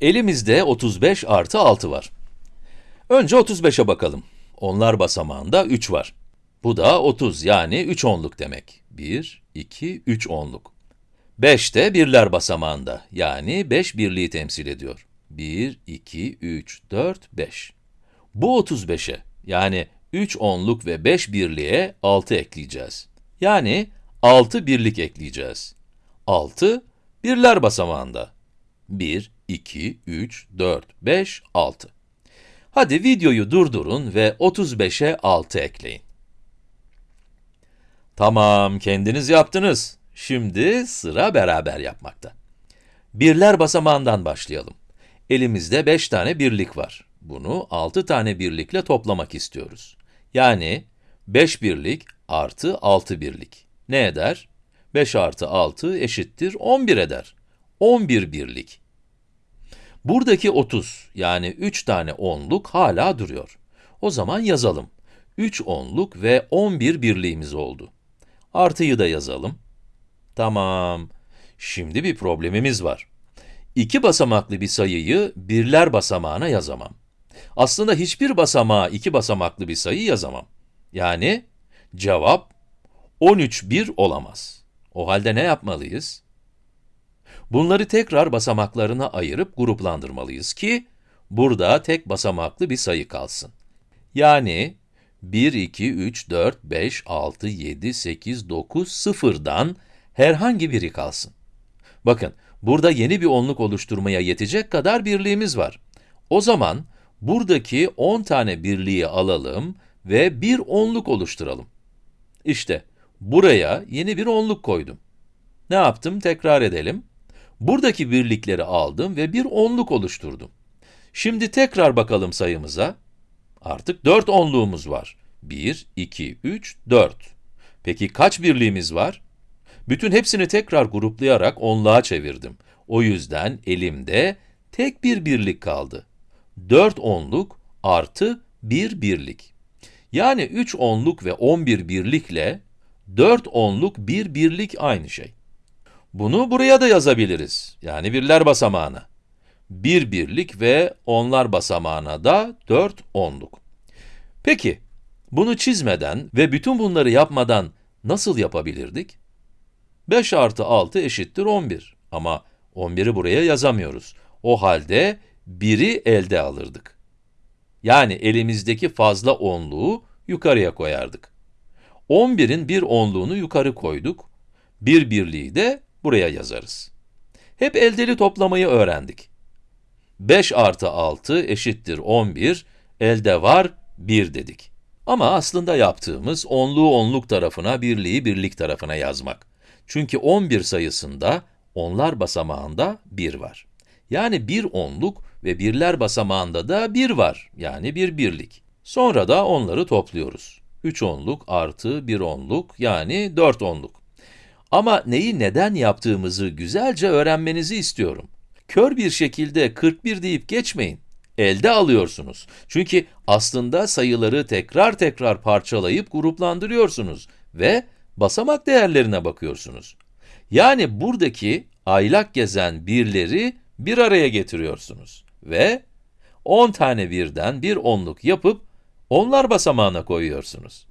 Elimizde 35 artı 6 var. Önce 35'e bakalım. Onlar basamağında 3 var. Bu da 30 yani 3 onluk demek. 1, 2, 3 onluk. 5 de birler basamağında yani 5 birliği temsil ediyor. 1, 2, 3, 4, 5. Bu 35'e yani 3 onluk ve 5 birliğe 6 ekleyeceğiz. Yani 6 birlik ekleyeceğiz. 6 birler basamağında. 1, 2, 3, 4, 5, 6. Hadi videoyu durdurun ve 35'e 6 ekleyin. Tamam, kendiniz yaptınız. Şimdi sıra beraber yapmakta. Birler basamağından başlayalım. Elimizde 5 tane birlik var. Bunu 6 tane birlikle toplamak istiyoruz. Yani 5 birlik artı 6 birlik. Ne eder? 5 artı 6 eşittir 11 eder. 11 birlik. Buradaki 30, yani 3 tane onluk hala duruyor. O zaman yazalım. 3 onluk ve 11 birliğimiz oldu. Artıyı da yazalım. Tamam. Şimdi bir problemimiz var. İki basamaklı bir sayıyı birler basamağına yazamam. Aslında hiçbir basamağa iki basamaklı bir sayı yazamam. Yani cevap 13 bir olamaz. O halde ne yapmalıyız? Bunları tekrar basamaklarına ayırıp gruplandırmalıyız ki, burada tek basamaklı bir sayı kalsın. Yani 1, 2, 3, 4, 5, 6, 7, 8, 9, 0'dan herhangi biri kalsın. Bakın, burada yeni bir onluk oluşturmaya yetecek kadar birliğimiz var. O zaman, buradaki 10 tane birliği alalım ve bir onluk oluşturalım. İşte, buraya yeni bir onluk koydum. Ne yaptım? Tekrar edelim. Buradaki birlikleri aldım ve bir onluk oluşturdum. Şimdi tekrar bakalım sayımıza. Artık 4 onluğumuz var. 1, 2, 3, 4. Peki kaç birliğimiz var? Bütün hepsini tekrar gruplayarak onluğa çevirdim. O yüzden elimde tek bir birlik kaldı. 4 onluk artı 1 birlik. Yani 3 onluk ve 11 birlikle 4 onluk 1 birlik aynı şey. Bunu buraya da yazabiliriz. Yani birler basamağına. 1 birlik ve onlar basamağına da 4 onluk. Peki, bunu çizmeden ve bütün bunları yapmadan nasıl yapabilirdik? 5 artı 6 eşittir 11 ama 11'i buraya yazamıyoruz. O halde 1'i elde alırdık. Yani elimizdeki fazla onluğu yukarıya koyardık. 11'in bir onluğunu yukarı koyduk, bir birliği de buraya yazarız. Hep eldeli toplamayı öğrendik. 5 artı 6 eşittir 11, elde var 1 dedik. Ama aslında yaptığımız onluğu onluk tarafına, birliği birlik tarafına yazmak. Çünkü 11 sayısında onlar basamağında 1 var. Yani bir onluk ve birler basamağında da 1 var, yani bir birlik. Sonra da onları topluyoruz. 3 onluk artı 1 onluk, yani 4 onluk. Ama neyi neden yaptığımızı güzelce öğrenmenizi istiyorum. Kör bir şekilde 41 deyip geçmeyin. Elde alıyorsunuz. Çünkü aslında sayıları tekrar tekrar parçalayıp gruplandırıyorsunuz ve basamak değerlerine bakıyorsunuz. Yani buradaki aylak gezen birleri bir araya getiriyorsunuz ve 10 tane birden bir onluk yapıp onlar basamağına koyuyorsunuz.